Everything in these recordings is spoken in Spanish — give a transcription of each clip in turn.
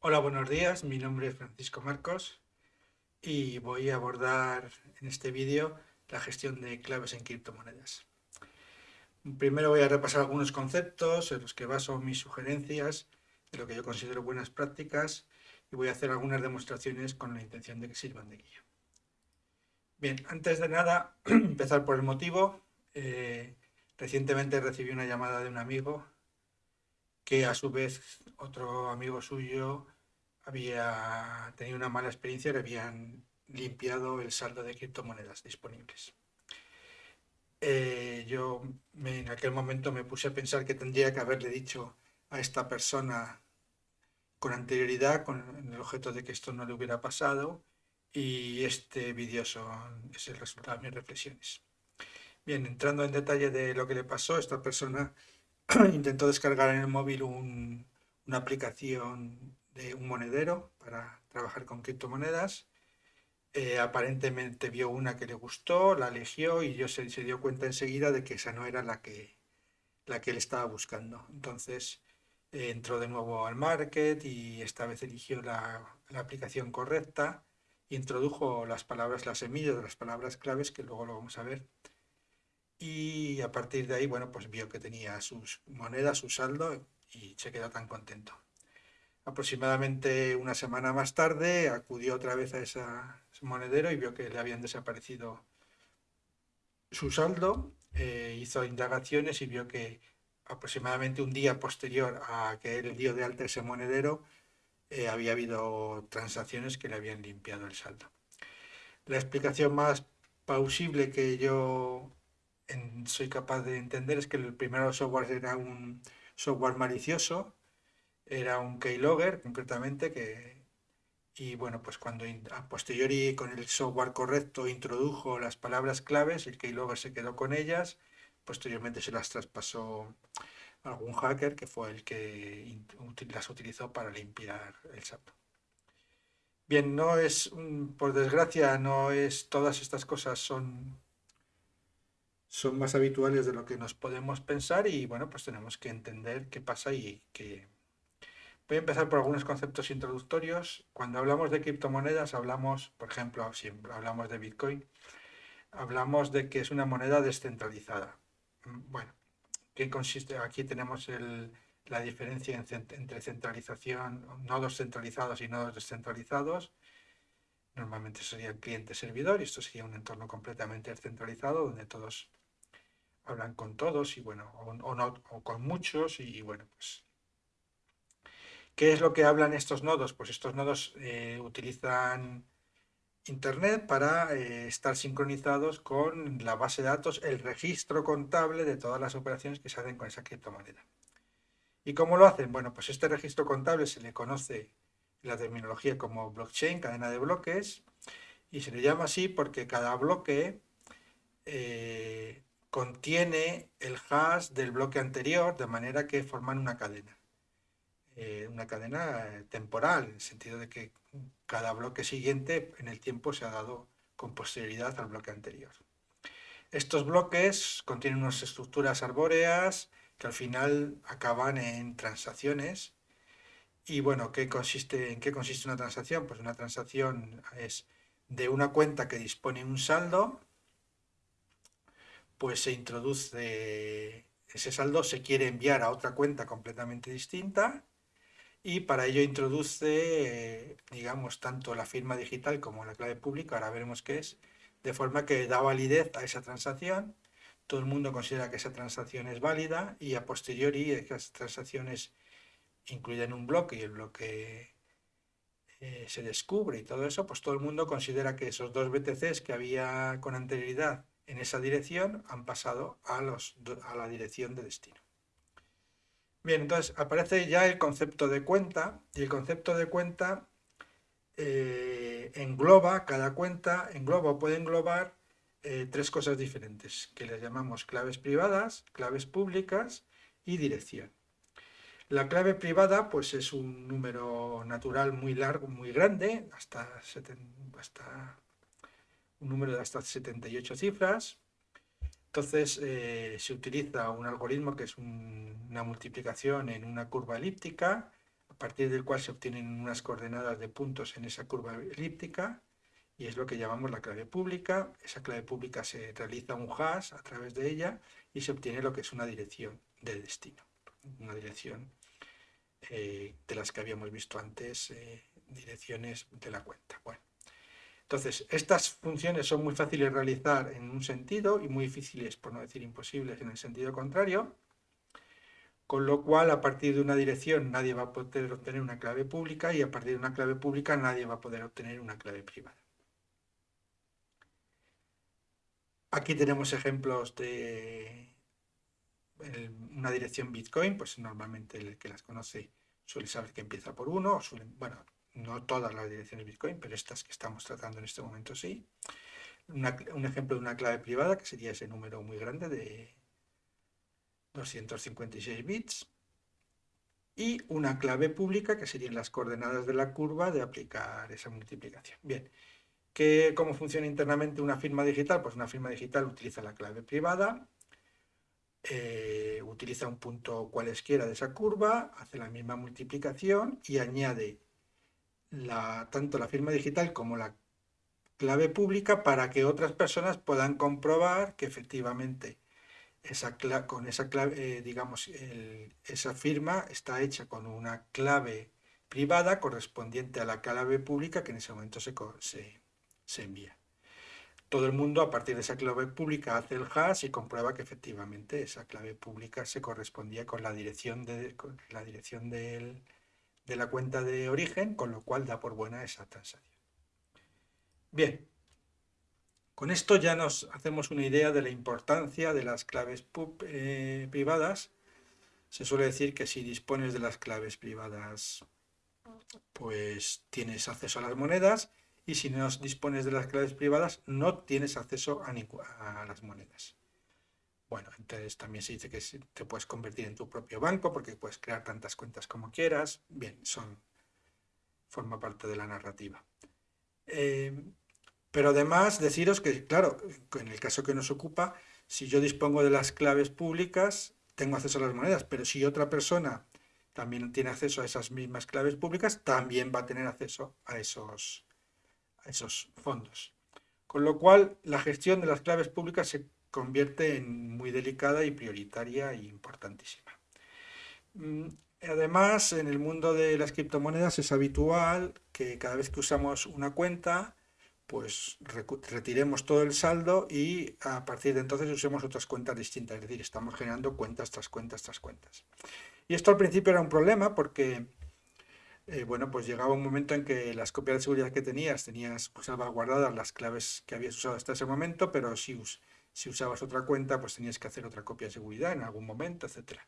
Hola, buenos días. Mi nombre es Francisco Marcos y voy a abordar en este vídeo la gestión de claves en criptomonedas. Primero voy a repasar algunos conceptos en los que baso mis sugerencias de lo que yo considero buenas prácticas y voy a hacer algunas demostraciones con la intención de que sirvan de guía. Bien, antes de nada, empezar por el motivo. Eh, recientemente recibí una llamada de un amigo que a su vez otro amigo suyo había tenido una mala experiencia le habían limpiado el saldo de criptomonedas disponibles. Eh, yo en aquel momento me puse a pensar que tendría que haberle dicho a esta persona con anterioridad, con el objeto de que esto no le hubiera pasado, y este vídeo es el resultado de mis reflexiones. Bien, entrando en detalle de lo que le pasó, esta persona intentó descargar en el móvil una aplicación de un monedero para trabajar con criptomonedas. Eh, aparentemente vio una que le gustó, la eligió y yo se, dio cuenta enseguida de que esa no era la que, la que él estaba buscando. Entonces eh, entró de nuevo al market y esta vez eligió la, la aplicación correcta introdujo las palabras, las semillas de las palabras claves, que luego lo vamos a ver. Y a partir de ahí, bueno, pues vio que tenía sus monedas, su saldo y se quedó tan contento. Aproximadamente una semana más tarde acudió otra vez a ese monedero y vio que le habían desaparecido su saldo, eh, hizo indagaciones y vio que aproximadamente un día posterior a que él dio de alta ese monedero, eh, había habido transacciones que le habían limpiado el saldo. La explicación más plausible que yo soy capaz de entender es que el primer software era un software malicioso, era un keylogger concretamente, que, y bueno, pues cuando a posteriori con el software correcto introdujo las palabras claves, el keylogger se quedó con ellas, posteriormente se las traspasó algún hacker que fue el que las utilizó para limpiar el saldo. Bien, no es, por desgracia, no es, todas estas cosas son, son más habituales de lo que nos podemos pensar y bueno, pues tenemos que entender qué pasa y que... Voy a empezar por algunos conceptos introductorios. Cuando hablamos de criptomonedas, hablamos, por ejemplo, si hablamos de Bitcoin, hablamos de que es una moneda descentralizada. Bueno, ¿Qué consiste? Aquí tenemos la diferencia entre centralización, nodos centralizados y nodos descentralizados. Normalmente sería el cliente-servidor y esto sería un entorno completamente descentralizado donde todos hablan con todos y bueno, o, no, o con muchos y, bueno, pues... ¿Qué es lo que hablan estos nodos? Pues estos nodos eh, utilizan Internet para eh, estar sincronizados con la base de datos, el registro contable de todas las operaciones que se hacen con esa criptomoneda. ¿Y cómo lo hacen? Bueno, pues este registro contable se le conoce la terminología como blockchain, cadena de bloques, y se le llama así porque cada bloque eh, contiene el hash del bloque anterior, de manera que forman una cadena. Eh, una cadena temporal, en el sentido de que cada bloque siguiente en el tiempo se ha dado con posterioridad al bloque anterior. Estos bloques contienen unas estructuras arbóreas que al final acaban en transacciones. Y bueno, ¿qué consiste, ¿en qué consiste una transacción? Pues una transacción es de una cuenta que dispone un saldo, pues se introduce ese saldo, se quiere enviar a otra cuenta completamente distinta y para ello introduce, digamos, tanto la firma digital como la clave pública, ahora veremos qué es, de forma que da validez a esa transacción, todo el mundo considera que esa transacción es válida y a posteriori esas transacciones incluyen un bloque y el bloque eh, se descubre y todo eso, pues todo el mundo considera que esos dos BTCs que había con anterioridad en esa dirección han pasado a, la dirección de destino. Bien, entonces aparece ya el concepto de cuenta y el concepto de cuenta eh, engloba, cada cuenta engloba o puede englobar eh, tres cosas diferentes que les llamamos claves privadas, claves públicas y dirección. La clave privada pues es un número natural muy largo, muy grande, hasta, hasta un número de hasta 78 cifras. Entonces eh, se utiliza un algoritmo que es una multiplicación en una curva elíptica. a partir del cual se obtienen unas coordenadas de puntos en esa curva elíptica y es lo que llamamos la clave pública. Esa clave pública se realiza un hash a través de ella y se obtiene lo que es una dirección de destino, una dirección eh, de las que habíamos visto antes, eh, direcciones de la cuenta. Bueno, entonces, estas funciones son muy fáciles de realizar en un sentido y muy difíciles, por no decir imposibles, en el sentido contrario, con lo cual a partir de una dirección nadie va a poder obtener una clave pública y a partir de una clave pública nadie va a poder obtener una clave privada. Aquí tenemos ejemplos de una dirección Bitcoin, pues normalmente el que las conoce suele saber que empieza por uno, bueno, no todas las direcciones Bitcoin, pero estas que estamos tratando en este momento sí. un ejemplo de una clave privada, que sería ese número muy grande de 256 bits. Y una clave pública, que serían las coordenadas de la curva de aplicar esa multiplicación. Bien, ¿qué, ¿cómo funciona internamente una firma digital? Pues una firma digital utiliza la clave privada, eh, utiliza un punto cualesquiera de esa curva, hace la misma multiplicación y añade tanto la firma digital como la clave pública para que otras personas puedan comprobar que efectivamente esa con esa clave, eh, digamos, esa firma está hecha con una clave privada correspondiente a la clave pública que en ese momento se, se, envía. Todo el mundo a partir de esa clave pública hace el hash y comprueba que efectivamente esa clave pública se correspondía con la dirección, de, con la dirección del, de la cuenta de origen, con lo cual da por buena esa transacción. Bien, con esto ya nos hacemos una idea de la importancia de las claves eh, privadas. Se suele decir que si dispones de las claves privadas, pues tienes acceso a las monedas y si no dispones de las claves privadas, no tienes acceso a las monedas. Bueno, entonces también se dice que te puedes convertir en tu propio banco porque puedes crear tantas cuentas como quieras. Bien, son forma parte de la narrativa. Eh, pero además deciros que, claro, en el caso que nos ocupa, si yo dispongo de las claves públicas, tengo acceso a las monedas, pero si otra persona también tiene acceso a esas mismas claves públicas, también va a tener acceso a esos, a esos fondos. Con lo cual, la gestión de las claves públicas se convierte en muy delicada y prioritaria e importantísima. Mm, además, en el mundo de las criptomonedas es habitual que cada vez que usamos una cuenta, pues retiremos todo el saldo y a partir de entonces usemos otras cuentas distintas, es decir, estamos generando cuentas tras cuentas tras cuentas. Y esto al principio era un problema porque, eh, bueno, pues llegaba un momento en que las copias de seguridad que tenías, tenías pues, salvaguardadas las claves que habías usado hasta ese momento, pero si si usabas otra cuenta, pues tenías que hacer otra copia de seguridad en algún momento, etc.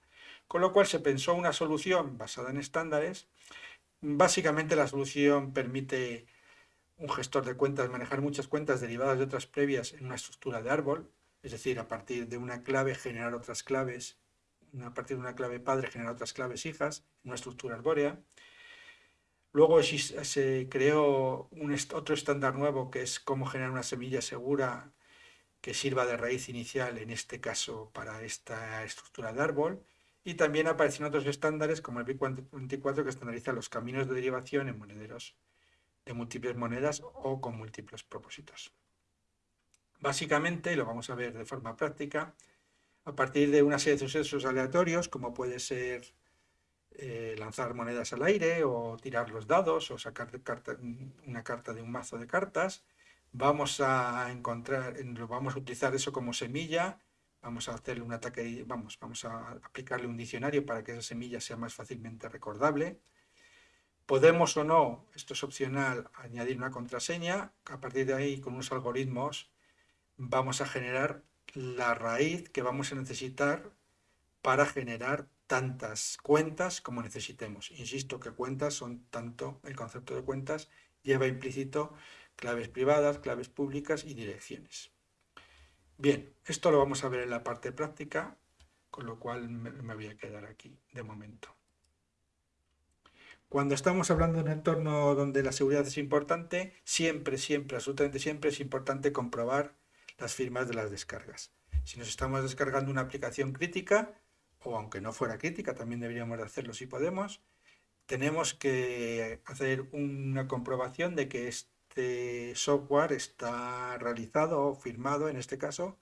Con lo cual se pensó una solución basada en estándares. Básicamente la solución permite un gestor de cuentas manejar muchas cuentas derivadas de otras previas en una estructura de árbol, es decir, a partir de una clave generar otras claves, a partir de una clave padre generar otras claves hijas, en una estructura arbórea. Luego se creó un otro estándar nuevo que es cómo generar una semilla segura que sirva de raíz inicial, en este caso para esta estructura de árbol, y también aparecen otros estándares como el BIC 24 que estandariza los caminos de derivación en monederos de múltiples monedas o con múltiples propósitos. Básicamente, lo vamos a ver de forma práctica, a partir de una serie de sucesos aleatorios, como puede ser eh, lanzar monedas al aire o tirar los dados o sacar una carta de un mazo de cartas, vamos a encontrar, vamos a utilizar eso como semilla, vamos a hacerle un ataque, vamos, vamos a aplicarle un diccionario para que esa semilla sea más fácilmente recordable. Podemos o no, esto es opcional, añadir una contraseña, a partir de ahí con unos algoritmos vamos a generar la raíz que vamos a necesitar para generar tantas cuentas como necesitemos. Insisto que cuentas son tanto, el concepto de cuentas lleva implícito claves privadas, claves públicas y direcciones. Bien, esto lo vamos a ver en la parte práctica, con lo cual me voy a quedar aquí de momento. Cuando estamos hablando de un entorno donde la seguridad es importante, siempre, siempre, absolutamente siempre es importante comprobar las firmas de las descargas. Si nos estamos descargando una aplicación crítica, o aunque no fuera crítica, también deberíamos de hacerlo si podemos, tenemos que hacer una comprobación de que este software está realizado o firmado, en este caso,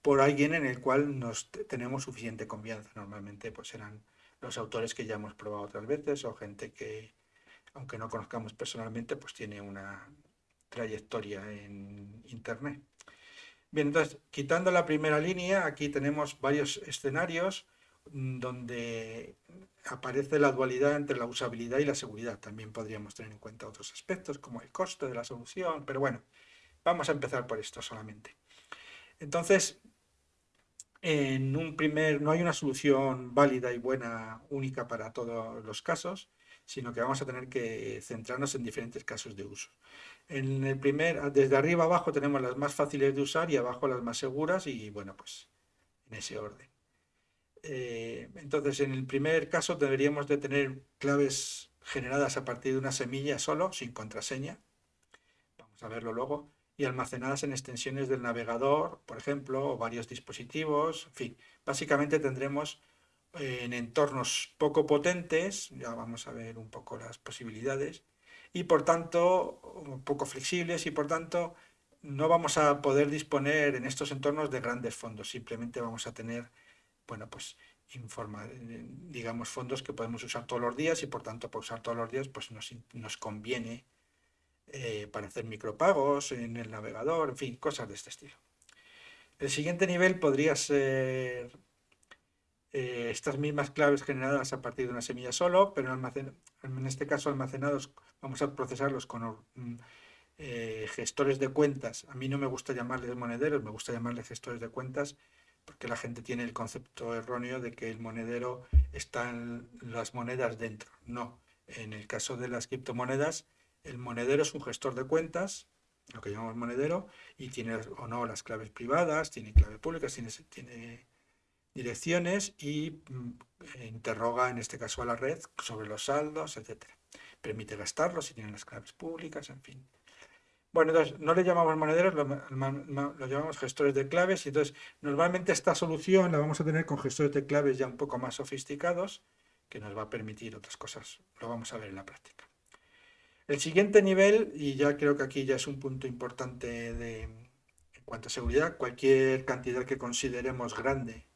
por alguien en el cual nos tenemos suficiente confianza. Normalmente pues serán los autores que ya hemos probado otras veces o gente que, aunque no conozcamos personalmente, pues tiene una trayectoria en Internet. Bien, entonces, quitando la primera línea, aquí tenemos varios escenarios donde aparece la dualidad entre la usabilidad y la seguridad. También podríamos tener en cuenta otros aspectos como el costo de la solución, pero bueno, vamos a empezar por esto solamente. Entonces, en un primer, no hay una solución válida y buena única para todos los casos, sino que vamos a tener que centrarnos en diferentes casos de uso. En el primer, desde arriba abajo tenemos las más fáciles de usar y abajo las más seguras y bueno, pues en ese orden. Eh, entonces, en el primer caso deberíamos de tener claves generadas a partir de una semilla solo, sin contraseña. Vamos a verlo luego. Y almacenadas en extensiones del navegador, por ejemplo, o varios dispositivos. En fin, básicamente tendremos eh, en entornos poco potentes, ya vamos a ver un poco las posibilidades, y por tanto poco flexibles y por tanto no vamos a poder disponer en estos entornos de grandes fondos, simplemente vamos a tener, bueno, pues informa, digamos fondos que podemos usar todos los días y por tanto por usar todos los días pues nos, nos conviene eh, para hacer micropagos en el navegador, en fin, cosas de este estilo. El siguiente nivel podría ser eh, estas mismas claves generadas a partir de una semilla solo, pero en este caso almacenados vamos a procesarlos con mm, eh, gestores de cuentas. A mí no me gusta llamarles monederos, me gusta llamarles gestores de cuentas porque la gente tiene el concepto erróneo de que el monedero están las monedas dentro. No, en el caso de las criptomonedas, el monedero es un gestor de cuentas, lo que llamamos monedero, y tiene o no las claves privadas, tiene claves públicas, tiene, tiene direcciones y mm, interroga en este caso a la red sobre los saldos, etcétera permite gastarlo si tienen las claves públicas, en fin. Bueno, entonces no le llamamos monederos, lo, llamamos gestores de claves y entonces normalmente esta solución la vamos a tener con gestores de claves ya un poco más sofisticados que nos va a permitir otras cosas, lo vamos a ver en la práctica. El siguiente nivel, y ya creo que aquí ya es un punto importante de, en cuanto a seguridad, cualquier cantidad que consideremos grande,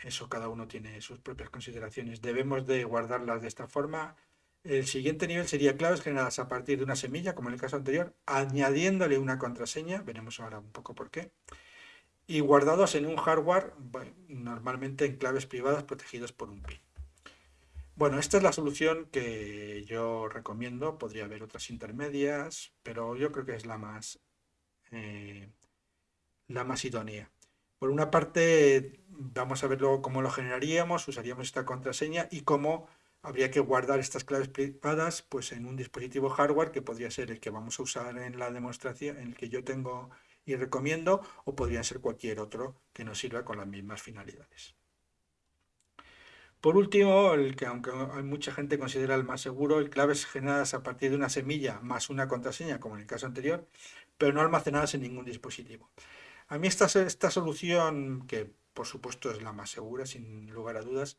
eso cada uno tiene sus propias consideraciones, debemos de guardarlas de esta forma, el siguiente nivel sería claves generadas a partir de una semilla, como en el caso anterior, añadiéndole una contraseña, veremos ahora un poco por qué, y guardados en un hardware, normalmente en claves privadas protegidos por un PIN. Bueno, esta es la solución que yo recomiendo, podría haber otras intermedias, pero yo creo que es la más, eh, la más idónea. Por una parte, vamos a ver luego cómo lo generaríamos, usaríamos esta contraseña y cómo habría que guardar estas claves privadas pues, en un dispositivo hardware que podría ser el que vamos a usar en la demostración, en el que yo tengo y recomiendo, o podría ser cualquier otro que nos sirva con las mismas finalidades. Por último, el que aunque hay mucha gente considera el más seguro, el claves generadas a partir de una semilla más una contraseña, como en el caso anterior, pero no almacenadas en ningún dispositivo. A mí esta, esta solución, que por supuesto es la más segura, sin lugar a dudas,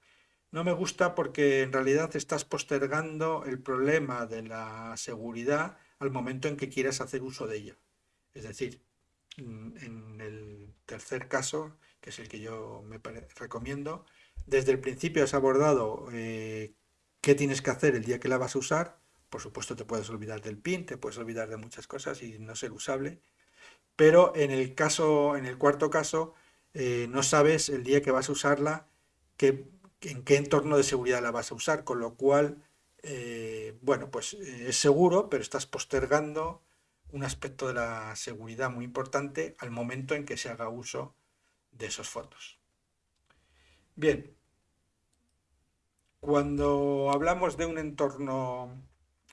no me gusta porque en realidad estás postergando el problema de la seguridad al momento en que quieras hacer uso de ella. Es decir, mm, en el tercer caso, que es el que yo me recomiendo, desde el principio has abordado eh, qué tienes que hacer el día que la vas a usar. Por supuesto te puedes olvidar del PIN, te puedes olvidar de muchas cosas y no ser usable. Pero en el caso, en el cuarto caso, eh, no sabes el día que vas a usarla qué en qué entorno de seguridad la vas a usar, con lo cual, eh, bueno, pues eh, es seguro, pero estás postergando un aspecto de la seguridad muy importante al momento en que se haga uso de esos fondos. Bien, cuando hablamos de un entorno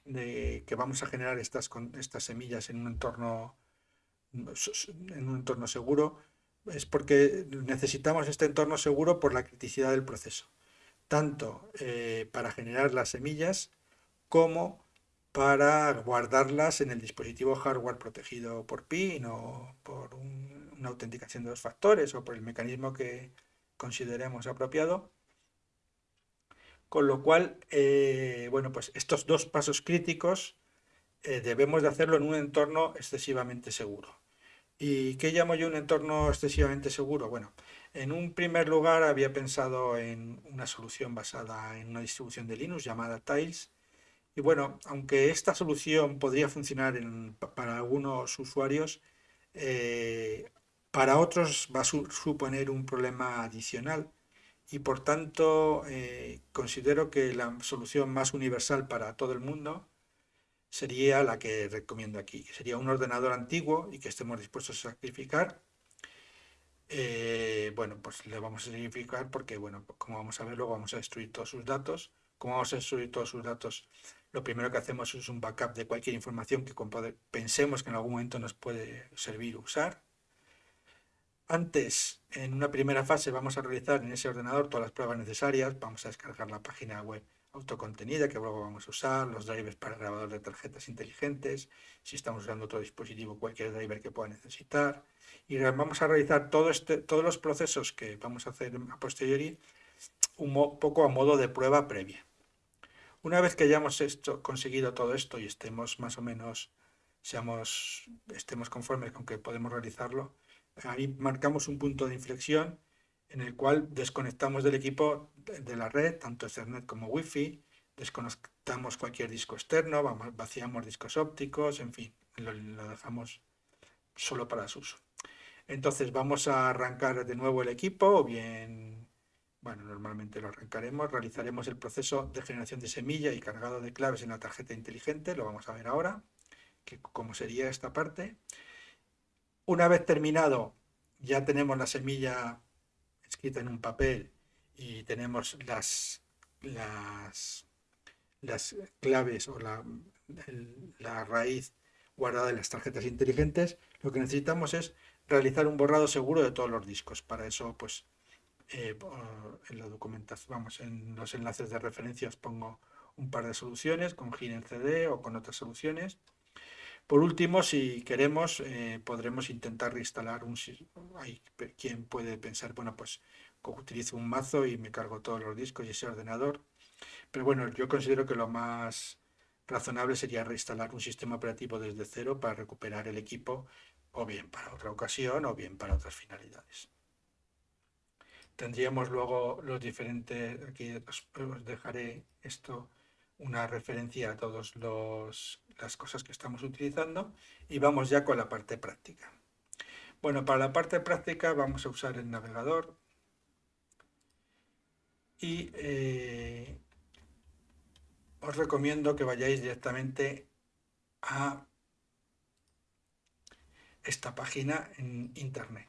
de que vamos a generar estas, estas semillas en un entorno en un entorno seguro, es porque necesitamos este entorno seguro por la criticidad del proceso tanto eh, para generar las semillas como para guardarlas en el dispositivo hardware protegido por PIN o por una autenticación de dos factores o por el mecanismo que consideremos apropiado. Con lo cual, eh, bueno, pues estos dos pasos críticos eh, debemos de hacerlo en un entorno excesivamente seguro. ¿Y qué llamo yo un entorno excesivamente seguro? Bueno, en un primer lugar había pensado en una solución basada en una distribución de Linux llamada Tiles. Y bueno, aunque esta solución podría funcionar para algunos usuarios, eh, para otros va a suponer un problema adicional y por tanto eh, considero que la solución más universal para todo el mundo sería la que recomiendo aquí, sería un ordenador antiguo y que estemos dispuestos a sacrificar. Eh, bueno, pues le vamos a sacrificar porque, bueno, como vamos a ver, luego vamos a destruir todos sus datos. Como vamos a destruir todos sus datos, lo primero que hacemos es un backup de cualquier información que pensemos que en algún momento nos puede servir usar. Antes, en una primera fase, vamos a realizar en ese ordenador todas las pruebas necesarias. Vamos a descargar la página web autocontenida que luego vamos a usar, los drivers para grabador de tarjetas inteligentes, si estamos usando otro dispositivo, cualquier driver que pueda necesitar. Y vamos a realizar todo este, todos los procesos que vamos a hacer a posteriori un poco a modo de prueba previa. Una vez que hayamos esto, conseguido todo esto y estemos más o menos, seamos, estemos conformes con que podemos realizarlo, ahí marcamos un punto de inflexión en el cual desconectamos del equipo de la red, tanto Ethernet como Wi-Fi, desconectamos cualquier disco externo, vaciamos discos ópticos, en fin, lo, dejamos solo para su uso. Entonces vamos a arrancar de nuevo el equipo o bien, bueno, normalmente lo arrancaremos, realizaremos el proceso de generación de semilla y cargado de claves en la tarjeta inteligente, lo vamos a ver ahora, que cómo sería esta parte. Una vez terminado, ya tenemos la semilla escrita en un papel y tenemos las, las, las claves o la, la raíz guardada en las tarjetas inteligentes, lo que necesitamos es realizar un borrado seguro de todos los discos. Para eso, pues, eh, en la documentación, vamos, en los enlaces de referencia os pongo un par de soluciones con GIN-CD o con otras soluciones. Por último, si queremos, eh, podremos intentar reinstalar un... Hay quien puede pensar, bueno, pues utilizo un mazo y me cargo todos los discos y ese ordenador. Pero bueno, yo considero que lo más razonable sería reinstalar un sistema operativo desde cero para recuperar el equipo, o bien para otra ocasión, o bien para otras finalidades. Tendríamos luego los diferentes, aquí os dejaré esto una referencia a todas las cosas que estamos utilizando y vamos ya con la parte práctica. Bueno, para la parte práctica vamos a usar el navegador y eh, os recomiendo que vayáis directamente a esta página en internet.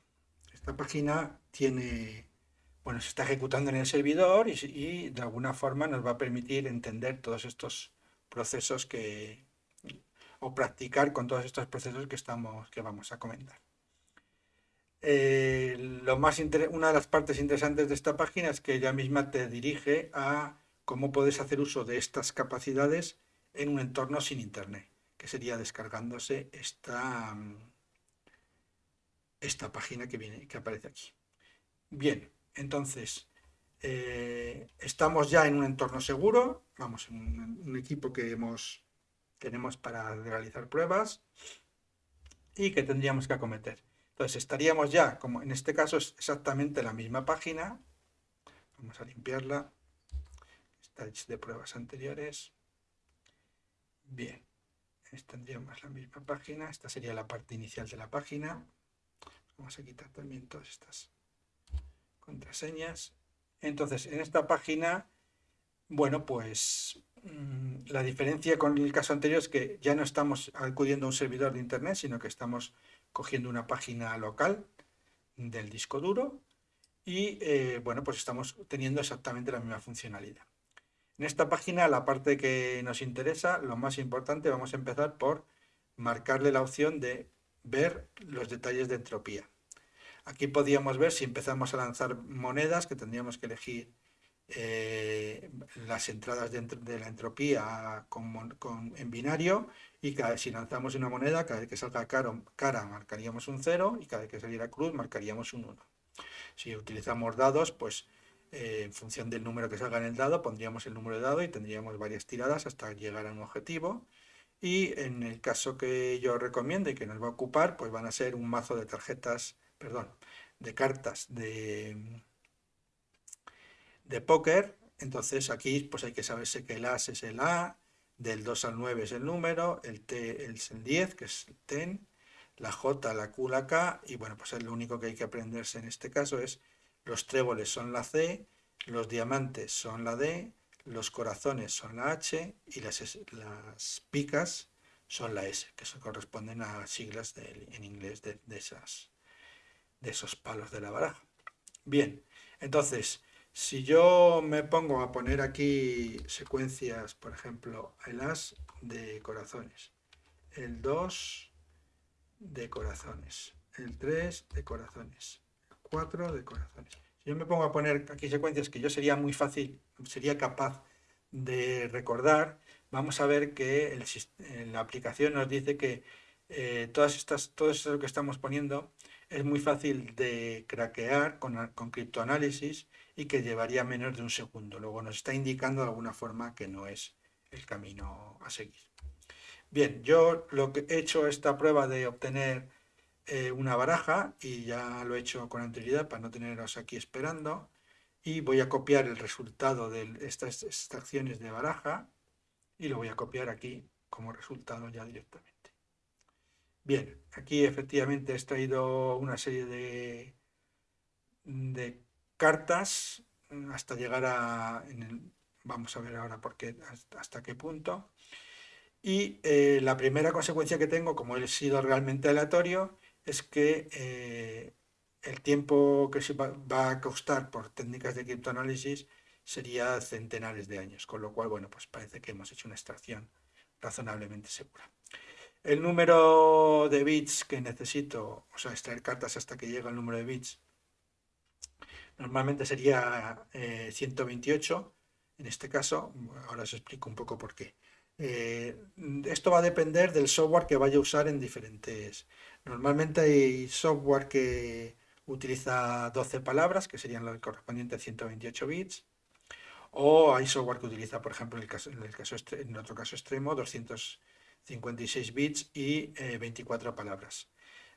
Esta página tiene bueno, se está ejecutando en el servidor y, de alguna forma nos va a permitir entender todos estos procesos que o practicar con todos estos procesos que estamos que vamos a comentar. Eh, lo más una de las partes interesantes de esta página es que ella misma te dirige a cómo puedes hacer uso de estas capacidades en un entorno sin internet, que sería descargándose esta, esta página que, viene, que aparece aquí. Bien, entonces, eh, estamos ya en un entorno seguro, vamos, en un, equipo que tenemos para realizar pruebas y que tendríamos que acometer. Entonces, estaríamos ya, como en este caso es exactamente la misma página, vamos a limpiarla, está de pruebas anteriores. Bien, tendríamos la misma página, esta sería la parte inicial de la página. Vamos a quitar también todas estas contraseñas. Entonces, en esta página, bueno, pues mm, la diferencia con el caso anterior es que ya no estamos acudiendo a un servidor de internet, sino que estamos cogiendo una página local del disco duro y, eh, bueno, pues estamos teniendo exactamente la misma funcionalidad. En esta página, la parte que nos interesa, lo más importante, vamos a empezar por marcarle la opción de ver los detalles de entropía. Aquí podíamos ver si empezamos a lanzar monedas, que tendríamos que elegir eh, las entradas de, la entropía en binario y cada, si lanzamos una moneda, cada vez que salga cara marcaríamos un 0 y cada vez que saliera cruz marcaríamos un 1. Si utilizamos dados, pues eh, en función del número que salga en el dado, pondríamos el número de dado y tendríamos varias tiradas hasta llegar a un objetivo. Y en el caso que yo recomiendo y que nos va a ocupar, pues van a ser un mazo de tarjetas, perdón, de cartas de, de póker. Entonces aquí pues hay que saberse que el as es el A, del 2 al 9 es el número, el T es el 10, que es el TEN, la J, la Q, la K, y bueno, pues lo único que hay que aprenderse en este caso es los tréboles son la C, los diamantes son la D, los corazones son la H y las, las picas son la S, que se corresponden a siglas en inglés de, esas, de esos palos de la baraja. Bien, entonces, si yo me pongo a poner aquí secuencias, por ejemplo, el As de corazones, el 2 de corazones, el 3 de corazones, el 4 de corazones. Si yo me pongo a poner aquí secuencias que yo sería muy fácil, sería capaz de recordar, vamos a ver que la aplicación nos dice que eh, todas estas, todo eso que estamos poniendo es muy fácil de craquear con, con criptoanálisis y que llevaría menos de un segundo. Luego nos está indicando de alguna forma que no es el camino a seguir. Bien, yo lo que he hecho esta prueba de obtener eh, una baraja y ya lo he hecho con anterioridad para no teneros aquí esperando y voy a copiar el resultado de estas extracciones de baraja y lo voy a copiar aquí como resultado ya directamente. Bien, aquí efectivamente he extraído una serie de, cartas hasta llegar a... vamos a ver ahora por qué, hasta, qué punto. Y eh, la primera consecuencia que tengo, como he sido realmente aleatorio, es que eh, el tiempo que se va, a costar por técnicas de criptoanálisis sería centenares de años, con lo cual, bueno, pues parece que hemos hecho una extracción razonablemente segura. El número de bits que necesito, o sea, extraer cartas hasta que llegue el número de bits, normalmente sería 128, eh, en este caso, ahora os explico un poco por qué. Eh, esto va a depender del software que vaya a usar en diferentes... Normalmente hay software que utiliza 12 palabras, que serían lo correspondiente a 128 bits, o hay software que utiliza, por ejemplo, en, el caso, en, el caso, en otro caso extremo, 256 bits y 24 eh, palabras.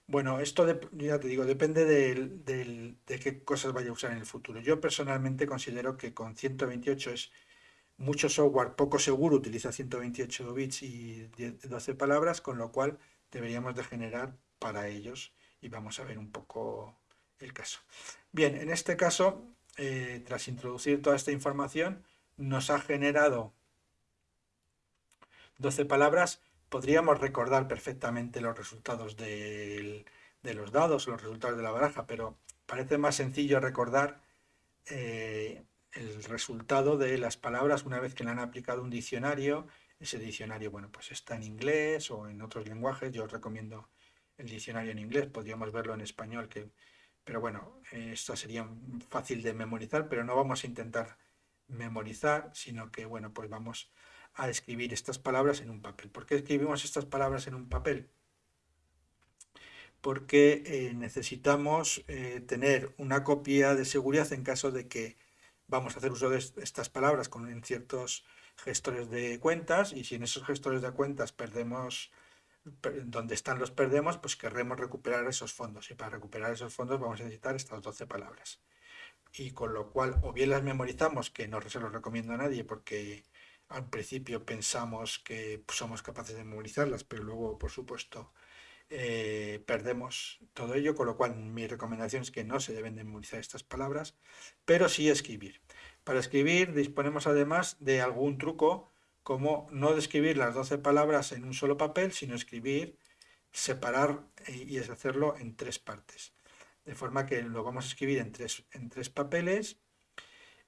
Bueno, esto ya te digo, depende de qué cosas vaya a usar en el futuro. Yo personalmente considero que con 128 es mucho software poco seguro, utiliza 128 bits y 12 palabras, con lo cual deberíamos de generar para ellos y vamos a ver un poco el caso. Bien, en este caso, eh, tras introducir toda esta información, nos ha generado 12 palabras podríamos recordar perfectamente los resultados de los dados, los resultados de la baraja, pero parece más sencillo recordar eh, el resultado de las palabras una vez que le han aplicado un diccionario. Ese diccionario, bueno, pues está en inglés o en otros lenguajes. Yo os recomiendo el diccionario en inglés, podríamos verlo en español, que, pero bueno, esto sería fácil de memorizar, pero no vamos a intentar memorizar, sino que, bueno, pues vamos a escribir estas palabras en un papel. ¿Por qué escribimos estas palabras en un papel? Porque eh, necesitamos eh, tener una copia de seguridad en caso de que vamos a hacer uso de estas palabras con ciertos gestores de cuentas y si en esos gestores de cuentas perdemos donde están los perdemos, pues querremos recuperar esos fondos y para recuperar esos fondos vamos a necesitar estas 12 palabras. Y con lo cual o bien las memorizamos, que no se los recomiendo a nadie porque al principio pensamos que somos capaces de memorizarlas, pero luego, por supuesto, eh, perdemos todo ello, con lo cual mi recomendación es que no se deben de memorizar estas palabras, pero sí escribir. Para escribir disponemos además de algún truco, como no escribir las 12 palabras en un solo papel, sino escribir, separar eh, y hacerlo en tres partes. De forma que lo vamos a escribir en tres, en tres papeles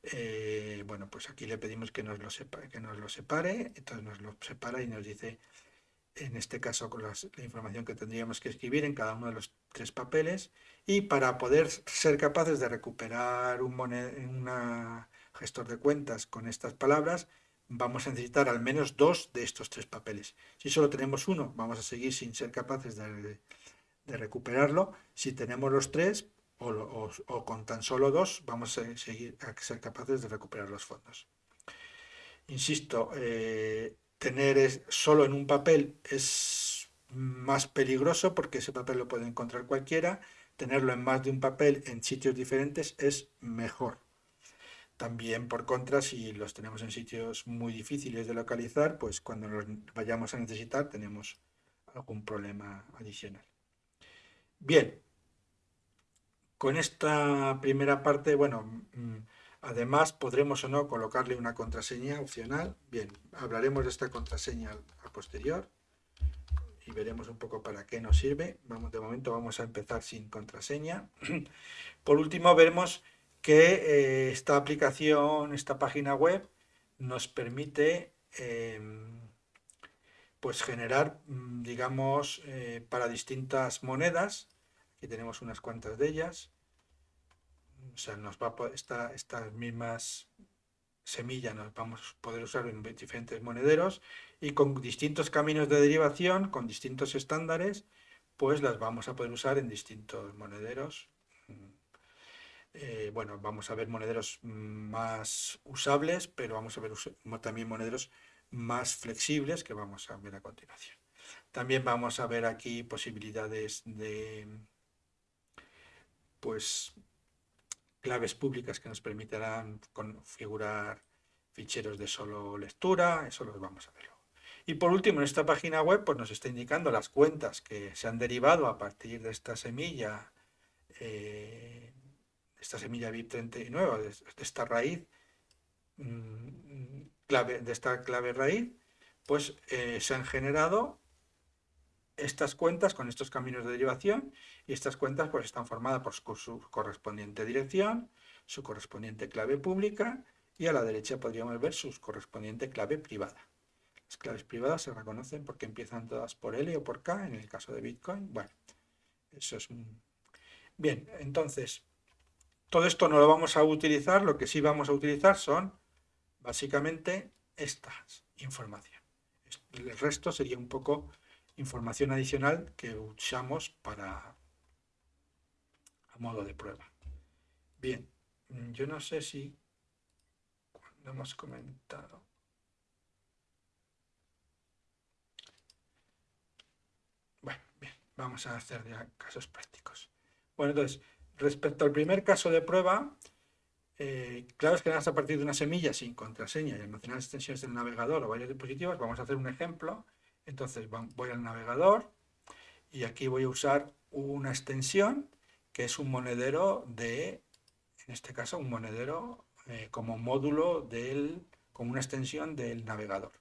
eh, bueno, pues aquí le pedimos que nos, lo separe, que nos lo separe, entonces nos lo separa y nos dice, en este caso, con la información que tendríamos que escribir en cada uno de los tres papeles, y para poder ser capaces de recuperar un, una gestor de cuentas con estas palabras, vamos a necesitar al menos dos de estos tres papeles. Si solo tenemos uno, vamos a seguir sin ser capaces de, de recuperarlo. Si tenemos los tres, o, con tan solo dos vamos a, seguir, a ser capaces de recuperar los fondos. Insisto, eh, tener solo en un papel es más peligroso porque ese papel lo puede encontrar cualquiera, tenerlo en más de un papel en sitios diferentes es mejor. También, por contra, si los tenemos en sitios muy difíciles de localizar, pues cuando los vayamos a necesitar tenemos algún problema adicional. Bien, con esta primera parte, bueno, mm, además podremos o no colocarle una contraseña opcional. Bien, hablaremos de esta contraseña a posterior y veremos un poco para qué nos sirve. Vamos, de momento vamos a empezar sin contraseña. Por último, veremos que eh, esta aplicación, esta página web, nos permite em, pues generar, mm, digamos, eh, para distintas monedas, aquí tenemos unas cuantas de ellas, o sea, nos va a, estas mismas semillas nos vamos a poder usar en diferentes monederos y con distintos caminos de derivación, con distintos estándares, pues las vamos a poder usar en distintos monederos. Eh, bueno, vamos a ver monederos más usables, pero vamos a ver también monederos más flexibles que vamos a ver a continuación. También vamos a ver aquí posibilidades de pues claves públicas que nos permitirán configurar ficheros de solo lectura, eso lo vamos a ver Y por último, en esta página web pues nos está indicando las cuentas que se han derivado a partir de esta semilla eh, esta semilla BIP39, de, de esta raíz, mm, clave, de esta clave raíz, pues eh, se han generado estas cuentas con estos caminos de derivación y estas cuentas pues están formadas por su correspondiente dirección, su correspondiente clave pública y a la derecha podríamos ver su correspondiente clave privada. Las claves privadas se reconocen porque empiezan todas por L o por K en el caso de Bitcoin. Bueno, eso es. Bien, entonces, todo esto no lo vamos a utilizar, lo que sí vamos a utilizar son básicamente estas información. El resto sería un poco información adicional que usamos para a modo de prueba. Bien, yo no sé si cuando hemos comentado Bueno, bien, vamos a hacer ya casos prácticos. Bueno, entonces, Respecto al primer caso de prueba, eh, claro es que a partir de una semilla sin contraseña y almacenar extensiones del navegador o varios dispositivos, vamos a hacer un ejemplo. Entonces voy al navegador y aquí voy a usar una extensión que es un monedero de, en este caso, un monedero eh, como módulo del, como una extensión del navegador.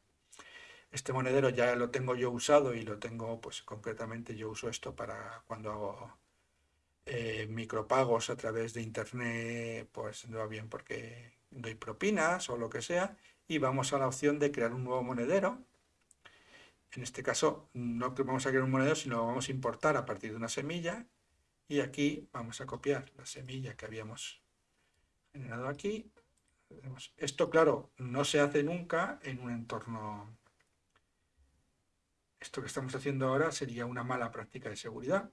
Este monedero ya lo tengo yo usado y lo tengo, pues concretamente yo uso esto para cuando hago eh, micropagos a través de internet, pues no va bien porque doy propinas o lo que sea, y vamos a la opción de crear un nuevo monedero. En este caso no vamos a crear un monedero, sino vamos a importar a partir de una semilla, y aquí vamos a copiar la semilla que habíamos generado aquí. Esto, claro, no se hace nunca en un entorno... Esto que estamos haciendo ahora sería una mala práctica de seguridad.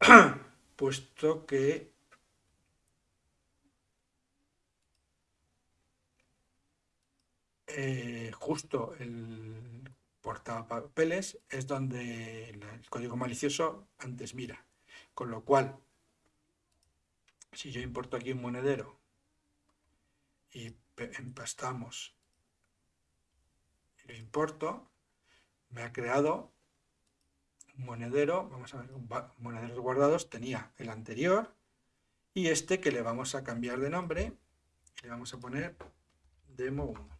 puesto que eh, justo el portapapeles es donde el código malicioso antes mira. Con lo cual, si yo importo aquí un monedero y empastamos y lo importo, me ha creado monedero, vamos a ver, monederos guardados tenía el anterior y este que le vamos a cambiar de nombre le vamos a poner demo 1.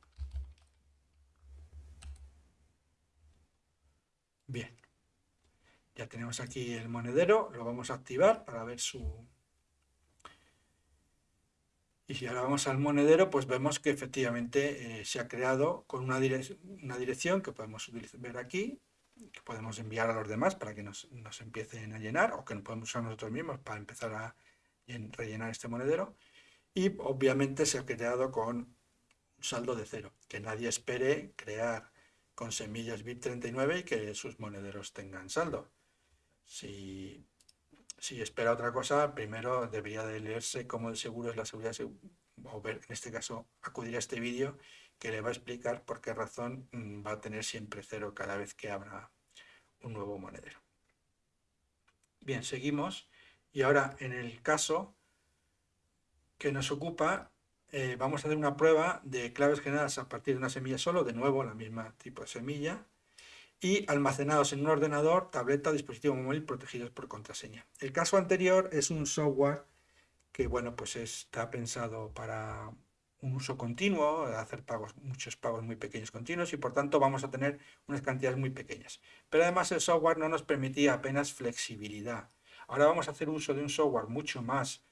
Bien, ya tenemos aquí el monedero, lo vamos a activar para ver su... Y si ahora vamos al monedero, pues vemos que efectivamente eh, se ha creado con una, una dirección que podemos ver aquí, que podemos enviar a los demás para que nos, empiecen a llenar o que nos podemos usar nosotros mismos para empezar a rellenar este monedero. Y obviamente se ha creado con un saldo de cero, que nadie espere crear con semillas BIP39 y que sus monederos tengan saldo. Si si espera otra cosa, primero debería de leerse cómo el seguro es la seguridad, o ver, en este caso, acudir a este vídeo que le va a explicar por qué razón mm, va a tener siempre cero cada vez que abra un nuevo monedero. Bien, seguimos. Y ahora, en el caso que nos ocupa, eh, vamos a hacer una prueba de claves generadas a partir de una semilla solo, de nuevo la misma tipo de semilla, y almacenados en un ordenador, tableta, dispositivo móvil protegidos por contraseña. El caso anterior es un software que bueno, pues está pensado para un uso continuo, hacer pagos, muchos pagos muy pequeños continuos y por tanto vamos a tener unas cantidades muy pequeñas. Pero además el software no nos permitía apenas flexibilidad. Ahora vamos a hacer uso de un software mucho más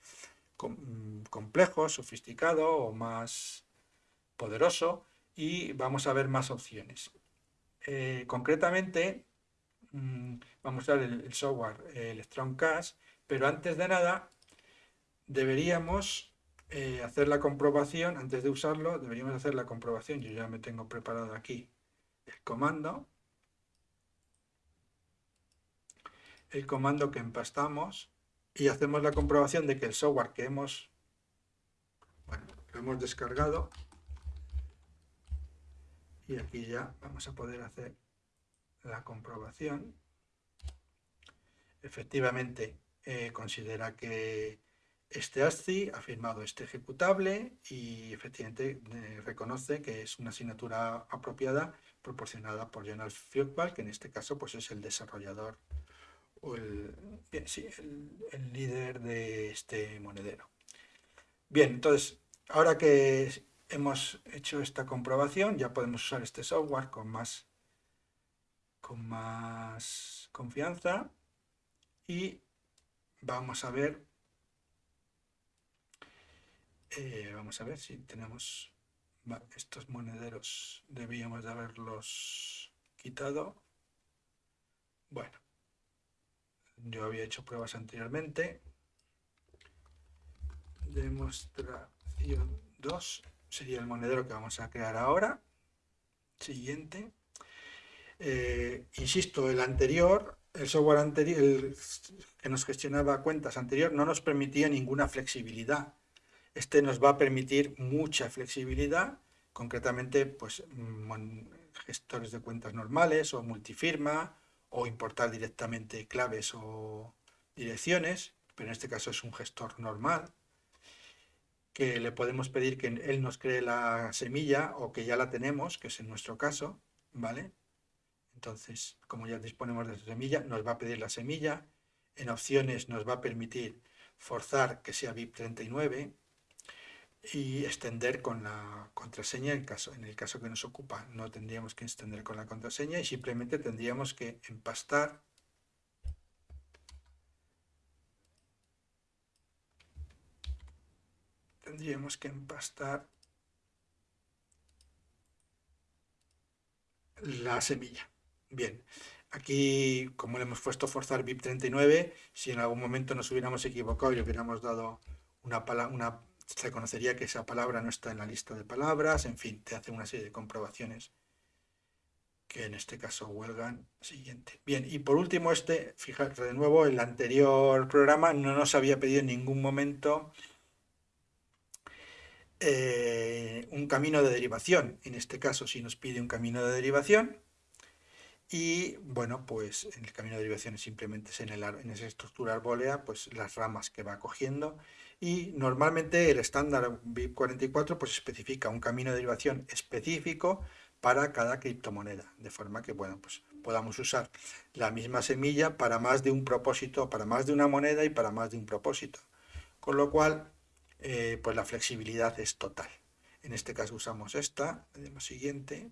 complejo, sofisticado o más poderoso y vamos a ver más opciones. Eh, concretamente, mm, vamos a ver el, software, el Strong Cash, pero antes de nada deberíamos eh, hacer la comprobación, antes de usarlo, deberíamos hacer la comprobación, yo ya me tengo preparado aquí el comando, el comando que empastamos y hacemos la comprobación de que el software que hemos, bueno, lo hemos descargado y aquí ya vamos a poder hacer la comprobación. Efectivamente, eh, considera que este ASCII ha firmado este ejecutable y efectivamente eh, reconoce que es una asignatura apropiada proporcionada por Jonas Fieldball, que en este caso pues, es el desarrollador el, el, líder de este monedero. Bien, entonces, ahora que hemos hecho esta comprobación, ya podemos usar este software con más, con más confianza y vamos a ver eh, vamos a ver si tenemos estos monederos debíamos de haberlos quitado bueno yo había hecho pruebas anteriormente. Demostración 2 sería el monedero que vamos a crear ahora. Siguiente. Eh, insisto el anterior el software anterior que nos gestionaba cuentas anterior no nos permitía ninguna flexibilidad. Este nos va a permitir mucha flexibilidad, concretamente pues, mm, gestores de cuentas normales o multifirma o importar directamente claves o direcciones, pero en este caso es un gestor normal, que le podemos pedir que él nos cree la semilla o que ya la tenemos, que es en nuestro caso, ¿vale? Entonces, como ya disponemos de esa semilla, nos va a pedir la semilla. En opciones nos va a permitir forzar que sea BIP39, y extender con la contraseña en, caso, en el caso que nos ocupa. No tendríamos que extender con la contraseña y simplemente tendríamos que empastar tendríamos que empastar la semilla. Bien, aquí como le hemos puesto forzar BIP39, si en algún momento nos hubiéramos equivocado y hubiéramos dado una, una se conocería que esa palabra no está en la lista de palabras, en fin, te hace una serie de comprobaciones que en este caso huelgan siguiente. Bien, y por último este, fíjate de nuevo, el anterior programa no nos había pedido en ningún momento eh, un camino de derivación. En este caso sí nos pide un camino de derivación y bueno, pues el camino de derivación simplemente es en, en esa estructura arbólea, pues las ramas que va cogiendo y normalmente el estándar BIP44 pues especifica un camino de derivación específico para cada criptomoneda, de forma que bueno, pues podamos usar la misma semilla para más de un propósito, para más de una moneda y para más de un propósito. Con lo cual, eh, pues la flexibilidad es total. En este caso usamos esta, le siguiente,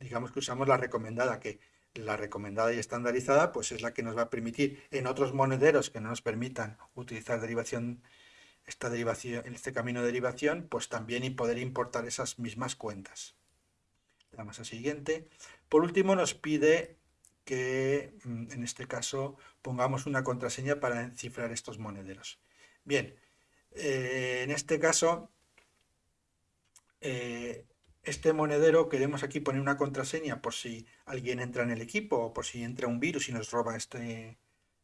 digamos que usamos la recomendada, que la recomendada y estandarizada pues es la que nos va a permitir en otros monederos que no nos permitan utilizar derivación esta derivación este camino de derivación pues también y poder importar esas mismas cuentas. Le damos a siguiente. Por último nos pide que mm, en este caso pongamos una contraseña para encifrar estos monederos. Bien eh, en este caso eh, este monedero queremos aquí poner una contraseña por si alguien entra en el equipo o por si entra un virus y nos roba este,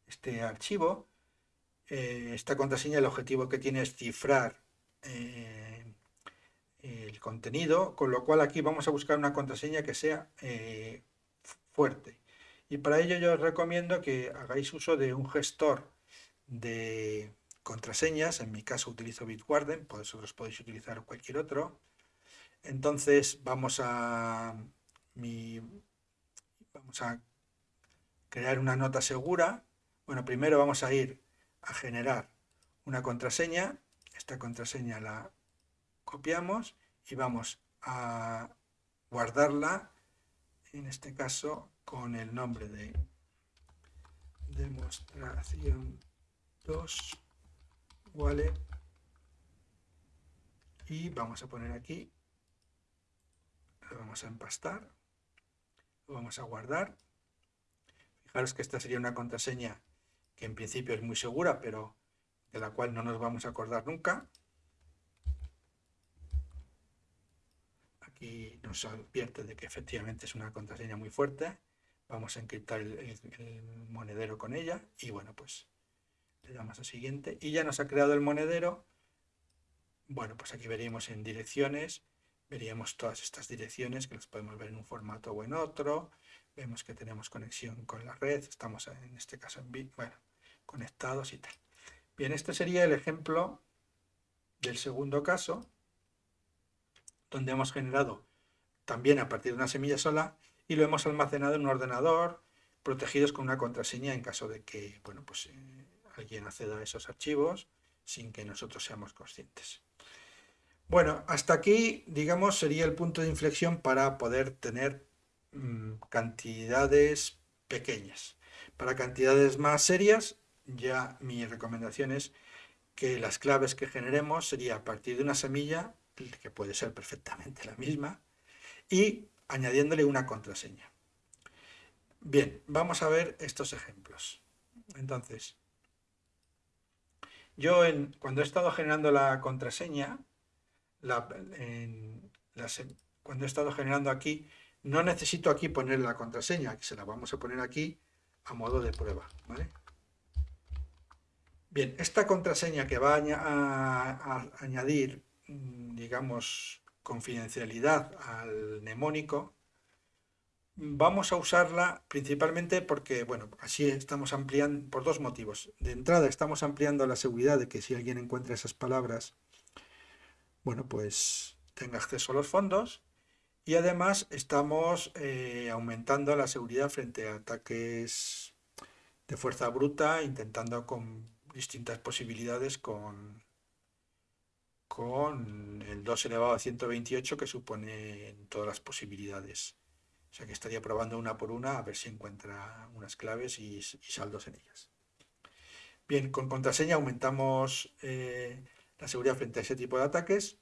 este archivo. Eh, esta contraseña el objetivo que tiene es cifrar eh, el contenido, con lo cual aquí vamos a buscar una contraseña que sea eh, fuerte. Y para ello yo os recomiendo que hagáis uso de un gestor de contraseñas, en mi caso utilizo Bitwarden, vosotros podéis utilizar cualquier otro. Entonces vamos a, vamos a crear una nota segura. Bueno, primero vamos a ir a generar una contraseña. Esta contraseña la copiamos y vamos a guardarla, en este caso con el nombre de demostración 2 wallet y vamos a poner aquí lo vamos a empastar lo vamos a guardar. Fijaros que esta sería una contraseña que en principio es muy segura pero de la cual no nos vamos a acordar nunca. Aquí nos advierte de que efectivamente es una contraseña muy fuerte. Vamos a encriptar el, monedero con ella y bueno pues le damos a siguiente. Y ya nos ha creado el monedero. Bueno pues aquí veríamos en direcciones veríamos todas estas direcciones que las podemos ver en un formato o en otro vemos que tenemos conexión con la red estamos en este caso en bueno conectados y tal bien este sería el ejemplo del segundo caso donde hemos generado también a partir de una semilla sola y lo hemos almacenado en un ordenador protegidos con una contraseña en caso de que bueno, pues, eh, alguien acceda a esos archivos sin que nosotros seamos conscientes. Bueno, hasta aquí, digamos, sería el punto de inflexión para poder tener mm, cantidades pequeñas. Para cantidades más serias, ya mi recomendación es que las claves que generemos sería a partir de una semilla, que puede ser perfectamente la misma, y añadiéndole una contraseña. Bien, vamos a ver estos ejemplos. Entonces, yo cuando he estado generando la contraseña, cuando he estado generando aquí, no necesito aquí poner la contraseña, que se la vamos a poner aquí a modo de prueba. Bien, esta contraseña que va a añadir, mm, digamos, confidencialidad al mnemónico, vamos a usarla principalmente porque, bueno, así estamos ampliando, por dos motivos. De entrada estamos ampliando la seguridad de que si alguien encuentra esas palabras, bueno, pues tenga acceso a los fondos. Y además estamos eh, aumentando la seguridad frente a ataques de fuerza bruta, intentando con distintas posibilidades con con el 2 elevado a 128 que supone todas las posibilidades. O sea que estaría probando una por una a ver si encuentra unas claves y, saldos en ellas. Bien, con contraseña aumentamos eh, la seguridad frente a ese tipo de ataques.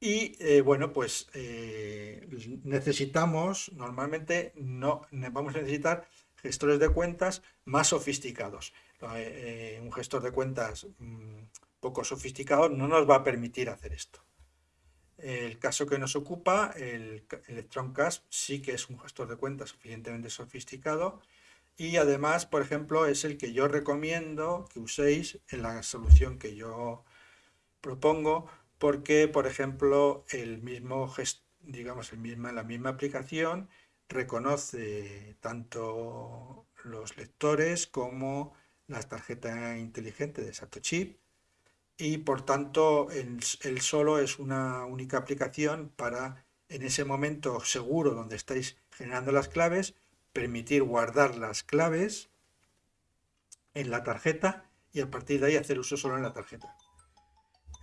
Y eh, bueno, pues eh, necesitamos, normalmente no vamos a necesitar gestores de cuentas más sofisticados. un gestor de cuentas mm, poco sofisticado no nos va a permitir hacer esto. El caso que nos ocupa, el Electroncast, sí que es un gestor de cuentas suficientemente sofisticado y además, por ejemplo, es el que yo recomiendo que uséis en la solución que yo propongo porque, por ejemplo, el mismo digamos, la misma aplicación reconoce tanto los lectores como la tarjeta inteligente de Satoshi y por tanto el, solo es una única aplicación para en ese momento seguro donde estáis generando las claves, permitir guardar las claves en la tarjeta y a partir de ahí hacer uso solo en la tarjeta.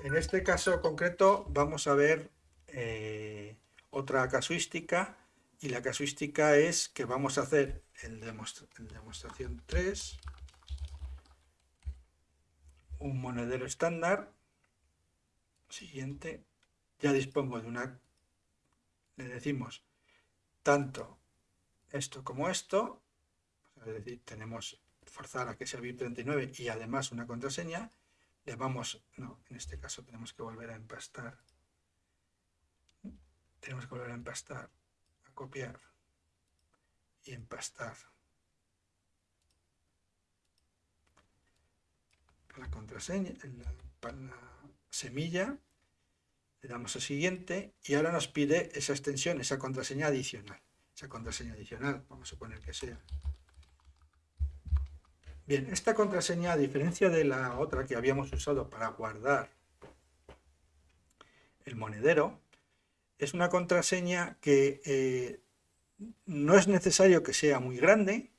En este caso concreto vamos a ver eh, otra casuística y la casuística es que vamos a hacer el, demostración 3 un monedero estándar. Siguiente. Ya dispongo de una... Le decimos tanto esto como esto, pues, es decir, tenemos forzar a que sea BIP39 y además una contraseña, le vamos, no, en este caso tenemos que volver a empastar, tenemos que volver a empastar, a copiar y empastar la contraseña, la, la semilla, le damos a siguiente y ahora nos pide esa extensión, esa contraseña adicional. Contraseña adicional, vamos a suponer que sea. Bien, esta contraseña, a diferencia de la otra que habíamos usado para guardar el monedero, es una contraseña que eh, no es necesario que sea muy grande,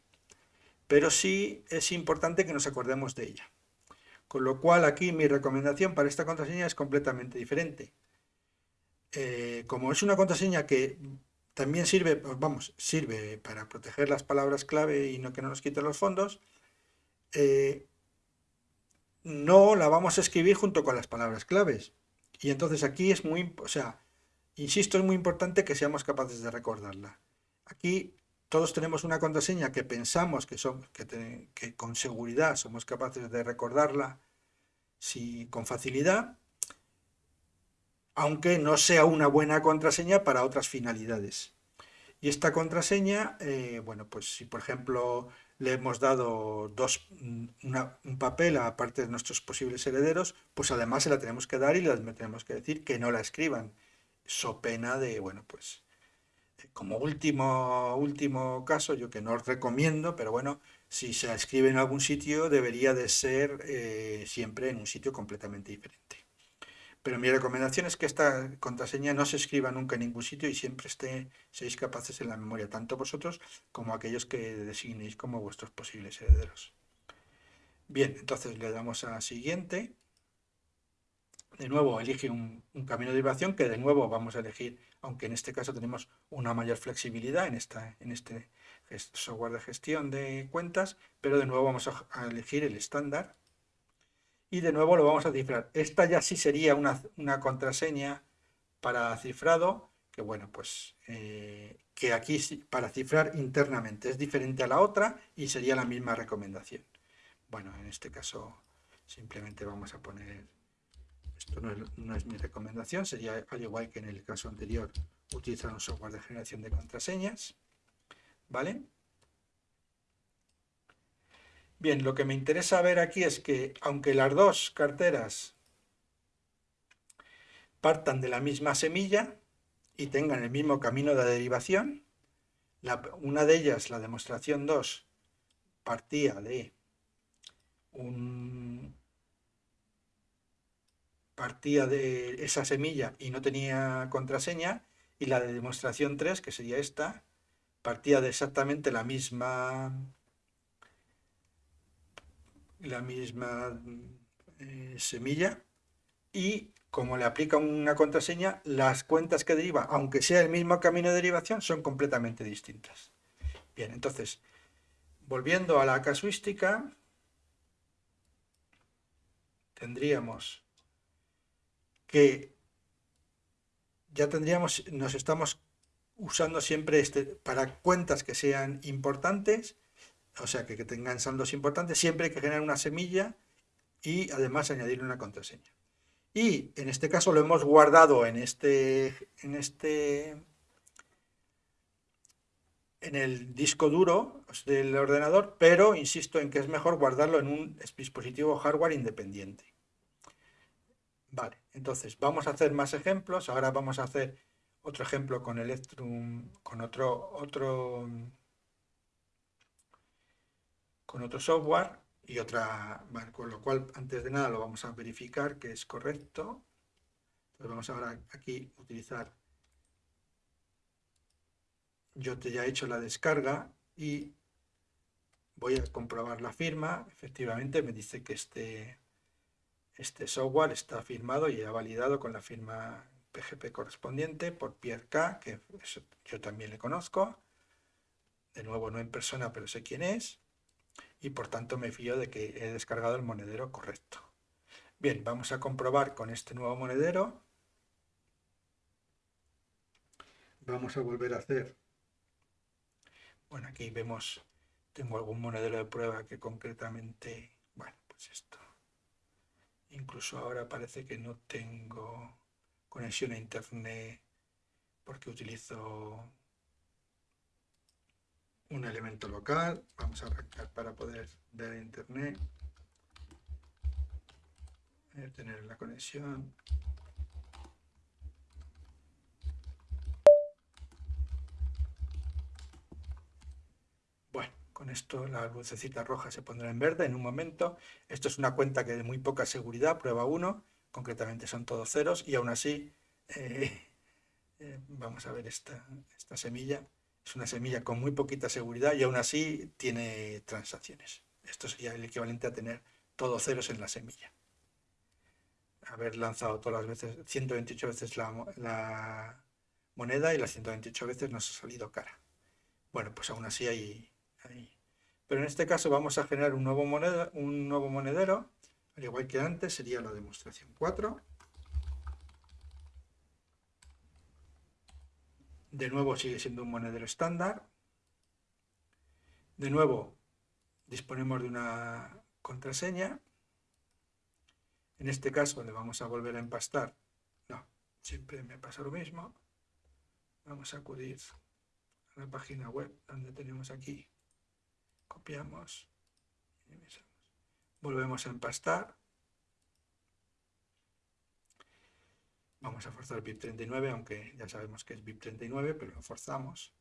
pero sí es importante que nos acordemos de ella. Con lo cual aquí mi recomendación para esta contraseña es completamente diferente. Eh, como es una contraseña que también sirve, vamos, sirve para proteger las palabras clave y no que no nos quiten los fondos, eh, no la vamos a escribir junto con las palabras claves. Y entonces aquí es muy, o sea, insisto, es muy importante que seamos capaces de recordarla. Aquí todos tenemos una contraseña que pensamos que, son, que, con seguridad somos capaces de recordarla si, con facilidad, aunque no sea una buena contraseña para otras finalidades. Y esta contraseña, eh, bueno, pues si por ejemplo le hemos dado dos, un papel a parte de nuestros posibles herederos, pues además se la tenemos que dar y les tenemos que decir que no la escriban, so pena de, bueno, pues como último, último caso, yo que no os recomiendo, pero bueno, si se escribe en algún sitio, debería de ser eh, siempre en un sitio completamente diferente. Pero mi recomendación es que esta contraseña no se escriba nunca en ningún sitio y siempre esté, seáis capaces en la memoria, tanto vosotros como aquellos que designéis como vuestros posibles herederos. Bien, entonces le damos a siguiente. De nuevo elige un, camino de derivación que de nuevo vamos a elegir, aunque en este caso tenemos una mayor flexibilidad en, esta, en este software de gestión de cuentas, pero de nuevo vamos a elegir el estándar y de nuevo lo vamos a cifrar. Esta ya sí sería una, contraseña para cifrado, que bueno, pues eh, que aquí para cifrar internamente es diferente a la otra y sería la misma recomendación. Bueno, en este caso simplemente vamos a poner, esto no es, no es mi recomendación, sería al igual que en el caso anterior, utilizar un software de generación de contraseñas, ¿vale? Bien, lo que me interesa ver aquí es que aunque las dos carteras partan de la misma semilla y tengan el mismo camino de derivación, una de ellas, la demostración 2, partía de un partía de esa semilla y no tenía contraseña, y la de demostración 3, que sería esta, partía de exactamente la misma la misma eh, semilla y como le aplica una contraseña, las cuentas que deriva, aunque sea el mismo camino de derivación, son completamente distintas. Bien, entonces, volviendo a la casuística, tendríamos que ya tendríamos, nos estamos usando siempre este, para cuentas que sean importantes, o sea, que, tengan saldos importantes, siempre hay que generar una semilla y además añadir una contraseña. Y en este caso lo hemos guardado en este, en este, en el disco duro del ordenador, pero insisto en que es mejor guardarlo en un dispositivo hardware independiente. Vale, entonces vamos a hacer más ejemplos. Ahora vamos a hacer otro ejemplo con Electrum, con otro con otro software y otra, con lo cual antes de nada lo vamos a verificar que es correcto. Entonces vamos ahora aquí a utilizar, yo te ya he hecho la descarga y voy a comprobar la firma, efectivamente me dice que este, este software está firmado y ha validado con la firma PGP correspondiente por Pierre K, que yo también le conozco, de nuevo no en persona pero sé quién es, y por tanto me fío de que he descargado el monedero correcto. Bien, vamos a comprobar con este nuevo monedero. Vamos a volver a hacer. Bueno, aquí vemos, tengo algún monedero de prueba que concretamente, bueno, pues esto. Incluso ahora parece que no tengo conexión a internet porque utilizo un elemento local, vamos a arrancar para poder ver internet. Tener la conexión. Bueno, con esto la lucecita roja se pondrá en verde en un momento. Esto es una cuenta que de muy poca seguridad, prueba 1, concretamente son todos ceros y aún así, eh, eh, vamos a ver esta, esta semilla, es una semilla con muy poquita seguridad y aún así tiene transacciones. Esto sería el equivalente a tener todos ceros en la semilla. Haber lanzado todas las veces, 128 veces la, moneda y las 128 veces nos ha salido cara. Bueno, pues aún así hay, Pero en este caso vamos a generar un nuevo, moneda, un nuevo monedero, al igual que antes sería la demostración 4. De nuevo sigue siendo un monedero estándar. De nuevo disponemos de una contraseña. En este caso le vamos a volver a empastar. No, siempre me pasa lo mismo. Vamos a acudir a la página web donde tenemos aquí. Copiamos. Volvemos a empastar. Vamos a forzar BIP 39, aunque ya sabemos que es BIP 39, pero lo forzamos.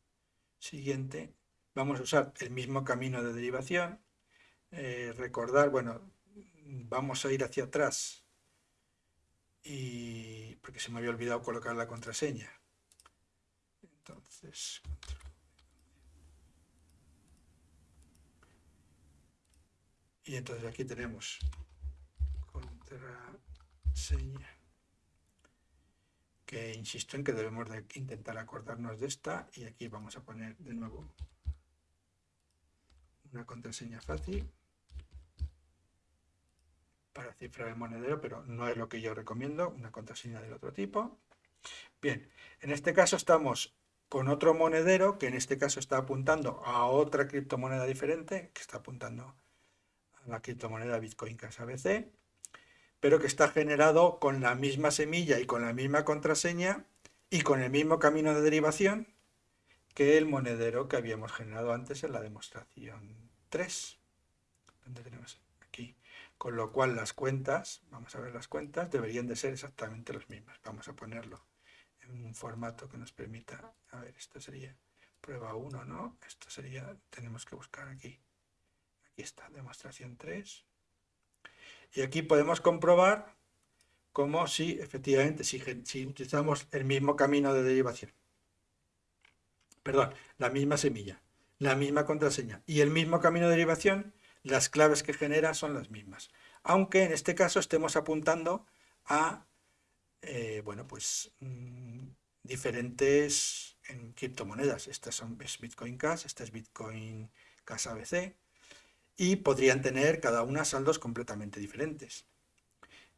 Siguiente. Vamos a usar el mismo camino de derivación. Eh, recordar, bueno, vamos a ir hacia atrás. Y porque se me había olvidado colocar la contraseña. Entonces, y entonces aquí tenemos contraseña que insisto en que debemos de intentar acordarnos de esta y aquí vamos a poner de nuevo una contraseña fácil para cifrar el monedero, pero no es lo que yo recomiendo, una contraseña del otro tipo. Bien, en este caso estamos con otro monedero que en este caso está apuntando a otra criptomoneda diferente, que está apuntando a la criptomoneda Bitcoin Casa BC pero que está generado con la misma semilla y con la misma contraseña y con el mismo camino de derivación que el monedero que habíamos generado antes en la demostración 3. ¿Dónde tenemos? Aquí. Con lo cual las cuentas, vamos a ver las cuentas, deberían de ser exactamente las mismas. Vamos a ponerlo en un formato que nos permita, a ver, esto sería prueba 1, ¿no? Esto sería, tenemos que buscar aquí. Aquí está, demostración 3. Y aquí podemos comprobar cómo si efectivamente si, utilizamos el mismo camino de derivación, perdón, la misma semilla, la misma contraseña y el mismo camino de derivación, las claves que genera son las mismas. Aunque en este caso estemos apuntando a eh, bueno, pues, mm, diferentes criptomonedas. Estas son Bitcoin Cash, esta es Bitcoin Cash ABC, y podrían tener cada una saldos completamente diferentes.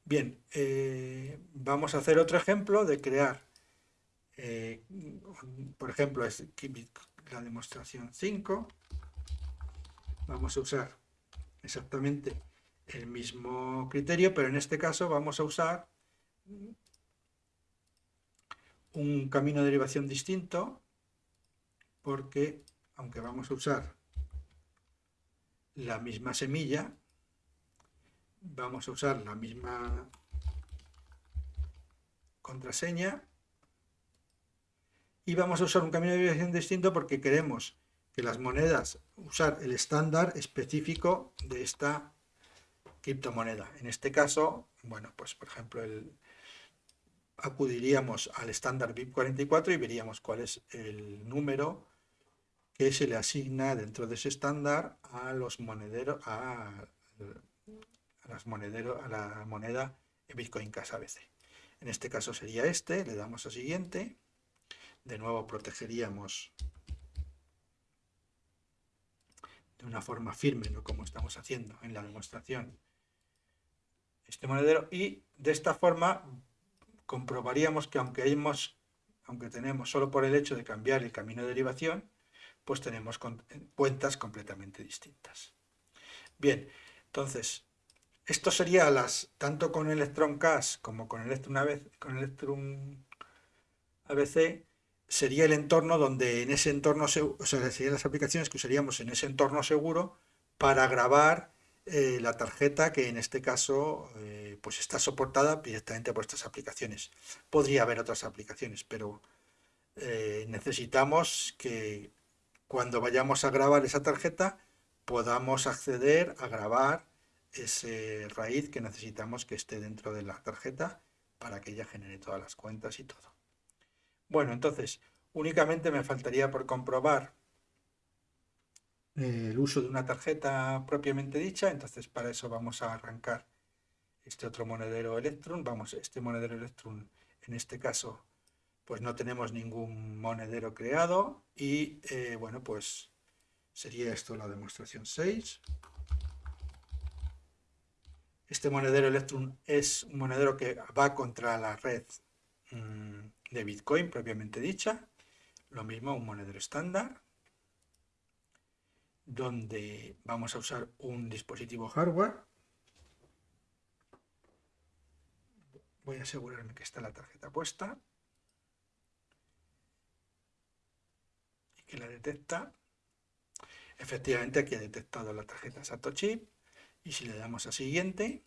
Bien, eh, vamos a hacer otro ejemplo de crear, eh, por ejemplo, es la demostración 5. Vamos a usar exactamente el mismo criterio, pero en este caso vamos a usar un camino de derivación distinto, porque aunque vamos a usar la misma semilla, vamos a usar la misma contraseña y vamos a usar un camino de derivación distinto porque queremos que las monedas, usar el estándar específico de esta criptomoneda. En este caso, bueno, pues por ejemplo, el, acudiríamos al estándar BIP44 y veríamos cuál es el número que se le asigna dentro de ese estándar a los monederos, a, las monederos, a la moneda Bitcoin Cash ABC. En este caso sería este, le damos a siguiente, de nuevo protegeríamos de una forma firme, ¿no? como estamos haciendo en la demostración, este monedero y de esta forma comprobaríamos que aunque, hemos, aunque tenemos solo por el hecho de cambiar el camino de derivación, pues tenemos cuentas completamente distintas. Bien, entonces, esto sería las, tanto con Electron Cash como con Electron, con Electron ABC, sería el entorno donde en ese entorno, o sea, serían las aplicaciones que usaríamos en ese entorno seguro para grabar eh, la tarjeta que en este caso eh, pues está soportada directamente por estas aplicaciones. Podría haber otras aplicaciones, pero eh, necesitamos que cuando vayamos a grabar esa tarjeta podamos acceder a grabar ese raíz que necesitamos que esté dentro de la tarjeta para que ella genere todas las cuentas y todo. Bueno, entonces, únicamente me faltaría por comprobar el uso de una tarjeta propiamente dicha, entonces para eso vamos a arrancar este otro monedero Electrum, vamos, este monedero Electrum en este caso pues no tenemos ningún monedero creado y eh, bueno pues sería esto la demostración 6 este monedero Electrum es un monedero que va contra la red mm, de Bitcoin propiamente dicha lo mismo un monedero estándar donde vamos a usar un dispositivo hardware. Voy a asegurarme que está la tarjeta puesta. Y la detecta. Efectivamente aquí ha detectado la tarjeta Satoshi. Y si le damos a siguiente,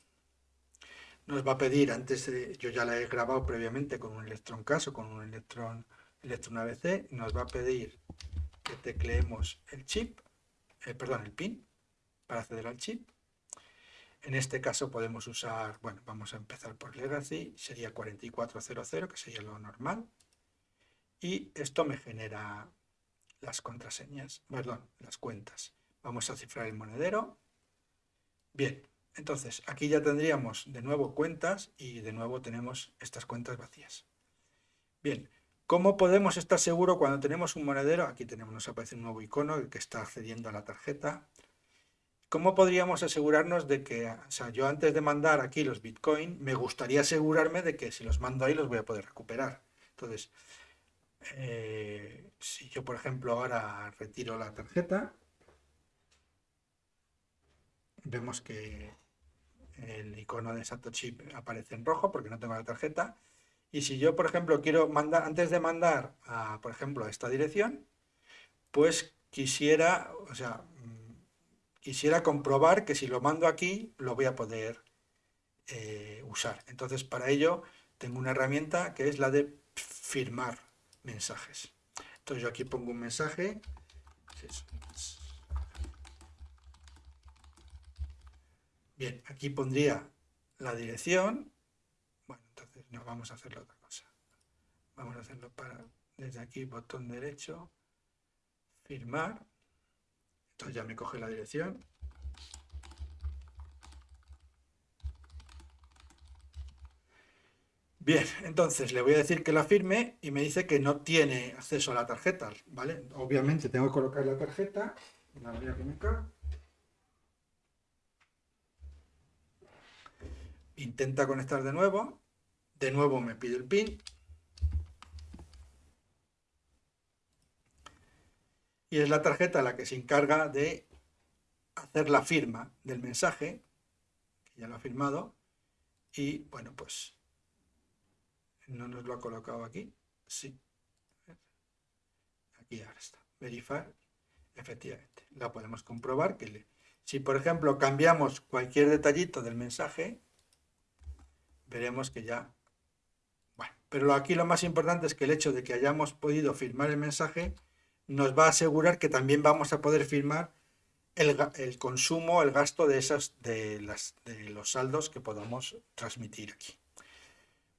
nos va a pedir, antes de, yo ya la he grabado previamente con un Electron Caso, con un Electron, Electron ABC, nos va a pedir que tecleemos el chip eh, perdón, el PIN para acceder al chip. En este caso podemos usar, bueno, vamos a empezar por Legacy, sería 4400, que sería lo normal. Y esto me genera las contraseñas, perdón, las cuentas. Vamos a cifrar el monedero. Bien, entonces aquí ya tendríamos de nuevo cuentas y de nuevo tenemos estas cuentas vacías. Bien, ¿Cómo podemos estar seguros cuando tenemos un monedero? Aquí tenemos, nos aparece un nuevo icono que está accediendo a la tarjeta. ¿Cómo podríamos asegurarnos de que, o sea, yo antes de mandar aquí los Bitcoin, me gustaría asegurarme de que si los mando ahí los voy a poder recuperar? Entonces, eh, si yo, por ejemplo, ahora retiro la tarjeta, vemos que el icono de Satoshi aparece en rojo porque no tengo la tarjeta y si yo, por ejemplo, quiero mandar, antes de mandar, a, por ejemplo, a esta dirección, pues quisiera, o sea, mm, quisiera comprobar que si lo mando aquí, lo voy a poder eh, usar. Entonces, para ello, tengo una herramienta que es la de firmar mensajes. Entonces, yo aquí pongo un mensaje. Bien, aquí pondría la dirección no, vamos a hacerlo otra cosa. Vamos a hacerlo para, desde aquí, botón derecho, firmar. Entonces ya me coge la dirección. Bien, entonces le voy a decir que la firme y me dice que no tiene acceso a la tarjeta, ¿vale? Obviamente tengo que colocar la tarjeta, la voy a colocar. Intenta conectar de nuevo. De nuevo me pide el PIN. Y es la tarjeta la que se encarga de hacer la firma del mensaje, que ya lo ha firmado, y bueno, pues no nos lo ha colocado aquí, sí, aquí ahora está, verifar, efectivamente, la podemos comprobar que si por ejemplo cambiamos cualquier detallito del mensaje, veremos que ya pero aquí lo más importante es que el hecho de que hayamos podido firmar el mensaje nos va a asegurar que también vamos a poder firmar el, consumo, el gasto de, esas, de los saldos que podamos transmitir aquí.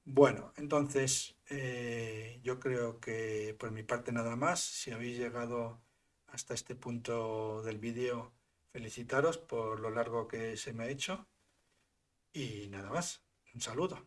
Bueno, entonces eh, yo creo que por mi parte nada más. Si habéis llegado hasta este punto del vídeo, felicitaros por lo largo que se me ha hecho. Y nada más, un saludo.